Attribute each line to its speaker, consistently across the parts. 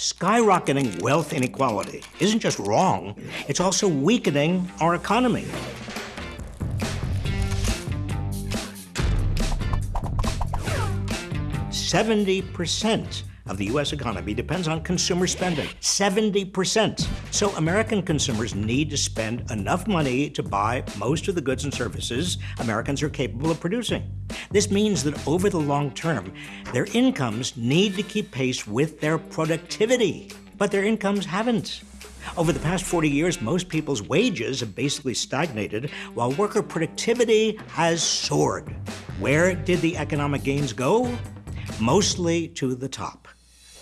Speaker 1: Skyrocketing wealth inequality isn't just wrong, it's also weakening our economy. Seventy percent of the U.S. economy depends on consumer spending. 70%. So American consumers need to spend enough money to buy most of the goods and services Americans are capable of producing. This means that over the long term, their incomes need to keep pace with their productivity. But their incomes haven't. Over the past 40 years, most people's wages have basically stagnated, while worker productivity has soared. Where did the economic gains go? Mostly to the top.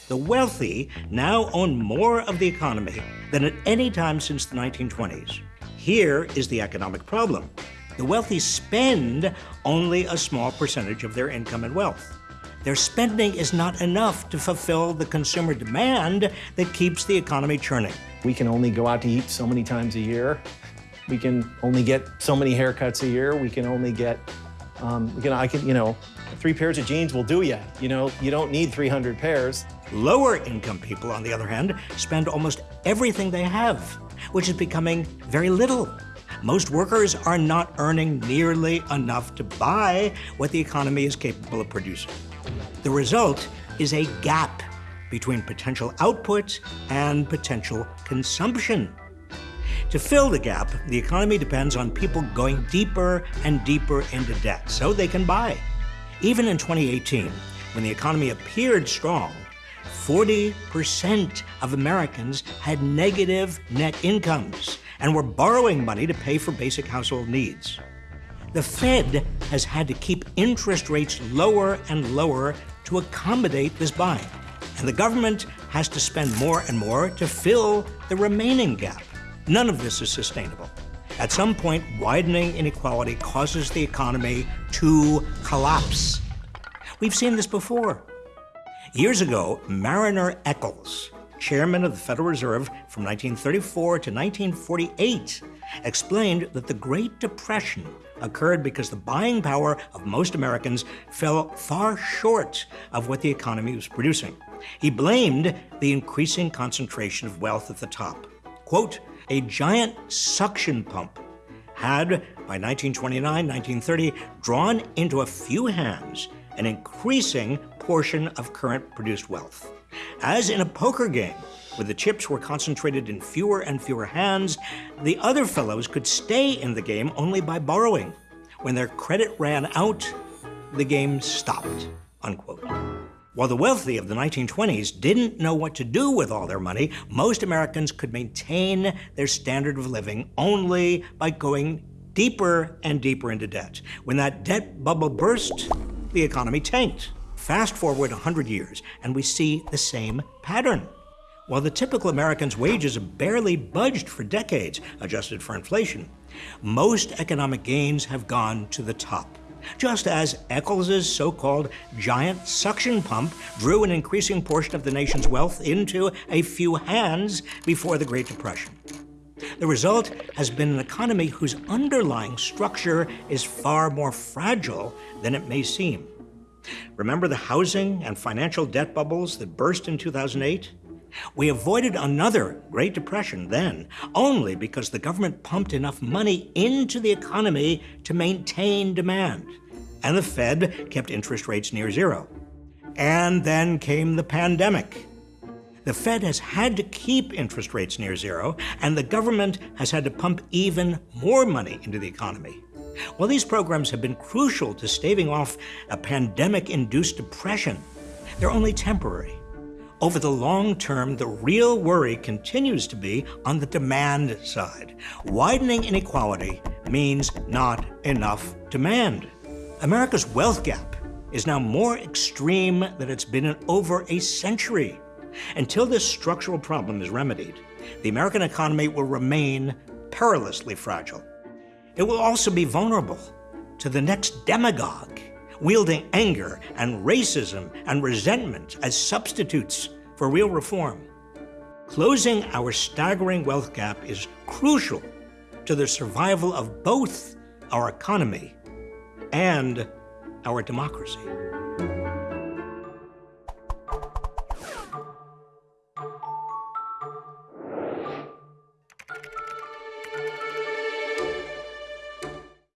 Speaker 1: The wealthy now own more of the economy than at any time since the 1920s. Here is the economic problem. The wealthy spend only a small percentage of their income and wealth. Their spending is not enough to fulfill the consumer demand that keeps the economy churning.
Speaker 2: We can only go out to eat so many times a year. We can only get so many haircuts a year. We can only get, um, we can, I can, you know, three pairs of jeans will do you. You know, you don't need 300 pairs.
Speaker 1: Lower income people, on the other hand, spend almost everything they have, which is becoming very little. Most workers are not earning nearly enough to buy what the economy is capable of producing. The result is a gap between potential output and potential consumption. To fill the gap, the economy depends on people going deeper and deeper into debt so they can buy. Even in 2018, when the economy appeared strong, 40% of Americans had negative net incomes and were borrowing money to pay for basic household needs. The Fed has had to keep interest rates lower and lower to accommodate this buying. And the government has to spend more and more to fill the remaining gap. None of this is sustainable. At some point, widening inequality causes the economy to collapse. We've seen this before. Years ago, Mariner Eccles, chairman of the Federal Reserve from 1934 to 1948, explained that the Great Depression occurred because the buying power of most Americans fell far short of what the economy was producing. He blamed the increasing concentration of wealth at the top. Quote, a giant suction pump had, by 1929, 1930, drawn into a few hands an increasing portion of current produced wealth. As in a poker game, where the chips were concentrated in fewer and fewer hands, the other fellows could stay in the game only by borrowing. When their credit ran out, the game stopped, unquote. While the wealthy of the 1920s didn't know what to do with all their money, most Americans could maintain their standard of living only by going deeper and deeper into debt. When that debt bubble burst, the economy tanked. Fast forward 100 years, and we see the same pattern. While the typical American's wages have barely budged for decades, adjusted for inflation, most economic gains have gone to the top. Just as Eccles's so-called giant suction pump drew an increasing portion of the nation's wealth into a few hands before the Great Depression. The result has been an economy whose underlying structure is far more fragile than it may seem. Remember the housing and financial debt bubbles that burst in 2008? We avoided another Great Depression then only because the government pumped enough money into the economy to maintain demand. And the Fed kept interest rates near zero. And then came the pandemic. The Fed has had to keep interest rates near zero, and the government has had to pump even more money into the economy. While these programs have been crucial to staving off a pandemic-induced depression, they're only temporary. Over the long term, the real worry continues to be on the demand side. Widening inequality means not enough demand. America's wealth gap is now more extreme than it's been in over a century. Until this structural problem is remedied, the American economy will remain perilously fragile. It will also be vulnerable to the next demagogue, wielding anger and racism and resentment as substitutes for real reform. Closing our staggering wealth gap is crucial to the survival of both our economy and our democracy.